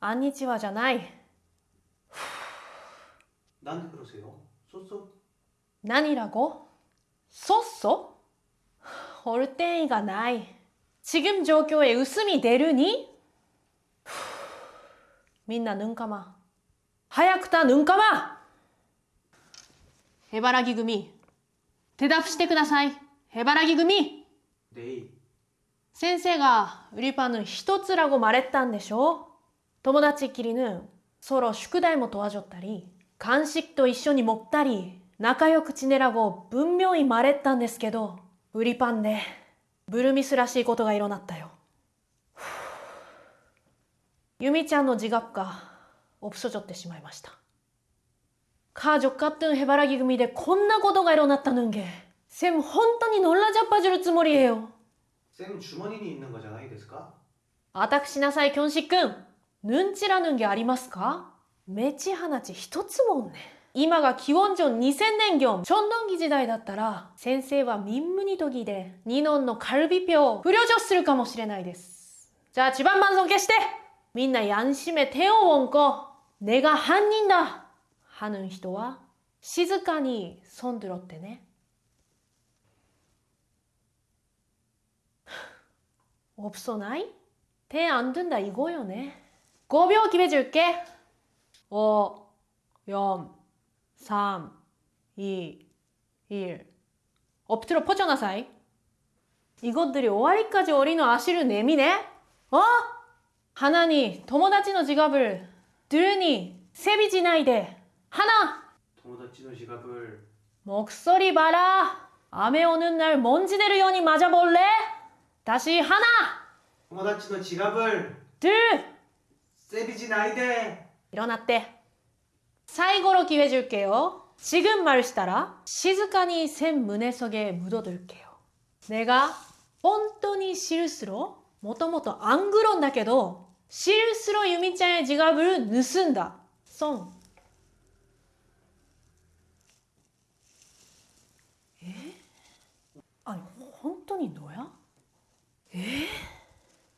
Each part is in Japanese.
あんにちはじゃない。 나한테 그러세요? 쏘쏘 何ラゴそっそ올 때이가 나이. 지금状況에 웃음이 내르니? 민나 눈 감아. 早くた눈 감아! 해바라기組 대답してください. 해바라기組 네이 先生が売りパン一つ라고 말했다んでしょ 友達っきりぬ서로宿題も도와줬다리 간식と一緒に먹다리仲良く지내라고分명히 말했다んですけど売りパンでブルミスらしいことが일어났다よユミちゃんの自覚が없어졌ってしまいました가족같은 해바라기組でこんなことが일어났다는 게 쌤本当に놀라자빠줄つもり예요 쌤 주머니니 있는 거잖아요 데스까? 私なさい、きょんしくん。 ヌンチラヌンゲありますかめち話一つもんね。今が기원전2000年業、チョンドンギ時代だったら、先生は民無にとぎで、ニノンのカルビピョを不良女するかもしれないです。じゃあ、地盤満尊消してみんなやんしめ手をおんこ。根が犯人だはぬん人は、静かにそんどろってね。 없어 나이? 대 안 된다 이거요네. 5秒 기회 줄게. 5, 4, 3, 2, 1. 업트로 퍼져나사이. 이것들이 오아리까지 어린 아시를 내미네? 어? 하나니, 도모다치노 지갑을 들으니 세비지나이데. 하나! 도모다치노 지갑을 목소리 봐라! 암에 오는 날 먼지 내려연이 맞아볼래? 다시 하나! 도모다치노 지갑을 들! 세비지 나이데 일어났대. 最後の 기회 줄게요. 지금 말したら 静かに 샘 문의 속에 묻어둘게요. 내가 本当に 실수로 もともと안 그런 だけど 실수로 유미짱의 지갑을盗んだ. 송. 에? 아니 本当に 너야? 에?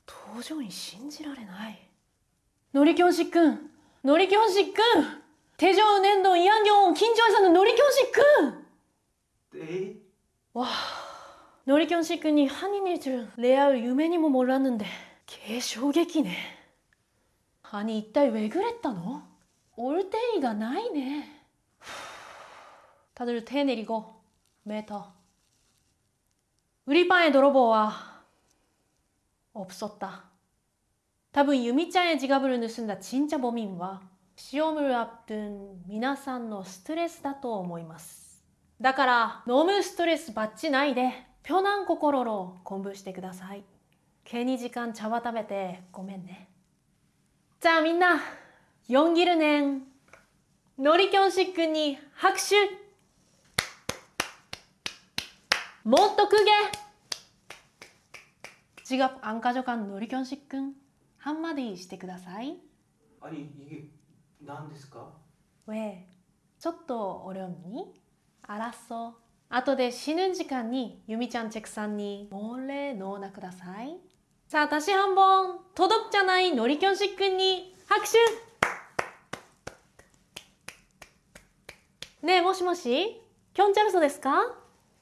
도저히 信じられな 놀이교실끈 놀이교실끈 대저우낸도 이한경 긴조에서는 놀이교실끈 네? 와 놀이교실끈이 한인일 줄 레알 유메니모 뭐 몰랐는데 개쇼객이네. 아니 이딸 왜 그랬다 너? 올때이가 나이네. 다들 태 내리고 메터. 우리 방에 돌아보아. 없었다. 多分ユミちゃん의 지갑을盗んだ진짜 범인は시험을 앞둔皆さんのストレスだと思います。だから너무ストレス받지ないで편한心로 공부してください。괜히時間茶葉食べてごめんね。じゃあみんな연기를낸노리견식君に拍手もっと크게 지갑 안 가져간 노리견식 군 한마디 してください 아니 이게 난 데스까? 왜? ちょっと 어렵니? 알았어. 後で死ぬ時間にユミちゃんチェクさんに몰래 넣어놔ください. 자, 다시 한번 도덕자나이 노리견식 군이 학슈! 네, もしもし 견자르소 ですか